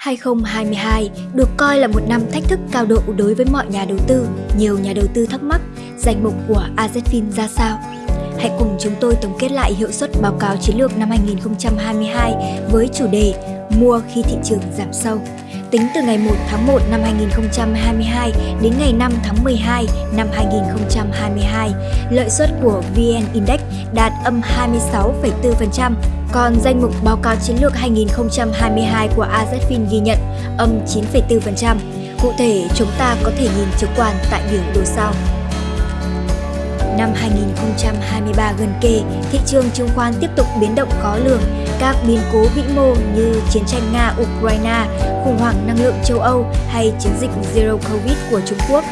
2022 được coi là một năm thách thức cao độ đối với mọi nhà đầu tư. Nhiều nhà đầu tư thắc mắc danh mục của AZFIN ra sao? Hãy cùng chúng tôi tổng kết lại hiệu suất báo cáo chiến lược năm 2022 với chủ đề Mua khi thị trường giảm sâu. Tính từ ngày 1 tháng 1 năm 2022 đến ngày 5 tháng 12 năm 2022, lợi suất của VN Index đạt âm 26,4%, còn danh mục báo cáo chiến lược 2022 của AZFIN ghi nhận âm 9,4%. Cụ thể, chúng ta có thể nhìn trực quan tại biểu đồ sau. Năm 2023 gần kề, thị trường chứng khoán tiếp tục biến động khó lường. Các biến cố vĩ mô như chiến tranh Nga-Ukraine, khủng hoảng năng lượng châu Âu hay chiến dịch Zero Covid của Trung Quốc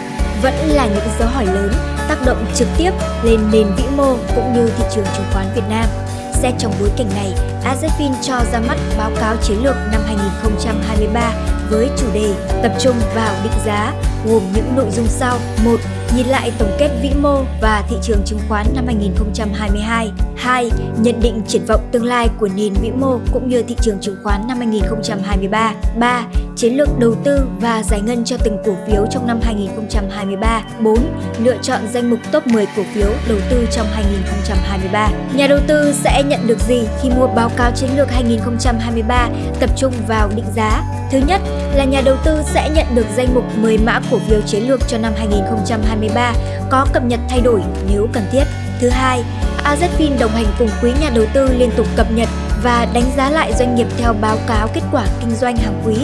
vẫn là những dấu hỏi lớn tác động trực tiếp lên nền vĩ mô cũng như thị trường chứng khoán Việt Nam. Xét trong bối cảnh này, AZFIN cho ra mắt báo cáo chiến lược năm 2023 với chủ đề tập trung vào định giá, gồm những nội dung sau. 1. Nhìn lại tổng kết vĩ mô và thị trường chứng khoán năm 2022. 2. Nhận định triển vọng tương lai của nền vĩ mô cũng như thị trường chứng khoán năm 2023. 3. Chiến lược đầu tư và giải ngân cho từng cổ phiếu trong năm 2023. 4. Lựa chọn danh mục top 10 cổ phiếu đầu tư trong 2023. Nhà đầu tư sẽ nhận được gì khi mua báo báo cáo chiến lược 2023 tập trung vào định giá? Thứ nhất là nhà đầu tư sẽ nhận được danh mục 10 mã cổ phiếu chiến lược cho năm 2023 có cập nhật thay đổi nếu cần thiết. Thứ hai, AZFIN đồng hành cùng quý nhà đầu tư liên tục cập nhật và đánh giá lại doanh nghiệp theo báo cáo kết quả kinh doanh hàng quý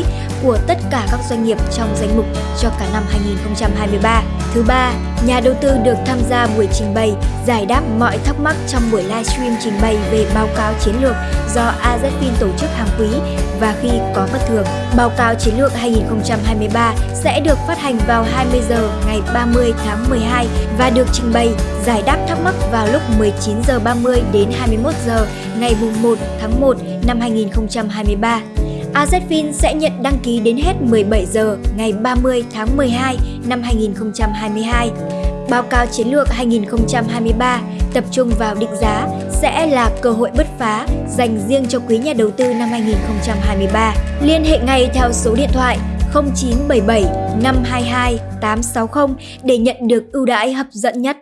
của tất cả các doanh nghiệp trong danh mục cho cả năm 2023. Thứ ba, nhà đầu tư được tham gia buổi trình bày, giải đáp mọi thắc mắc trong buổi livestream trình bày về báo cáo chiến lược do AZFIN tổ chức hàng quý và khi có bất thường. Báo cáo chiến lược 2023 sẽ được phát hành vào 20 giờ ngày 30 tháng 12 và được trình bày, giải đáp thắc mắc vào lúc 19 giờ 30 đến 21 giờ ngày 1 tháng 1 năm 2023. AZFIN sẽ nhận đăng ký đến hết 17 giờ ngày 30 tháng 12 năm 2022. Báo cáo chiến lược 2023 tập trung vào định giá sẽ là cơ hội bứt phá dành riêng cho quý nhà đầu tư năm 2023. Liên hệ ngay theo số điện thoại 0977 522 860 để nhận được ưu đãi hấp dẫn nhất.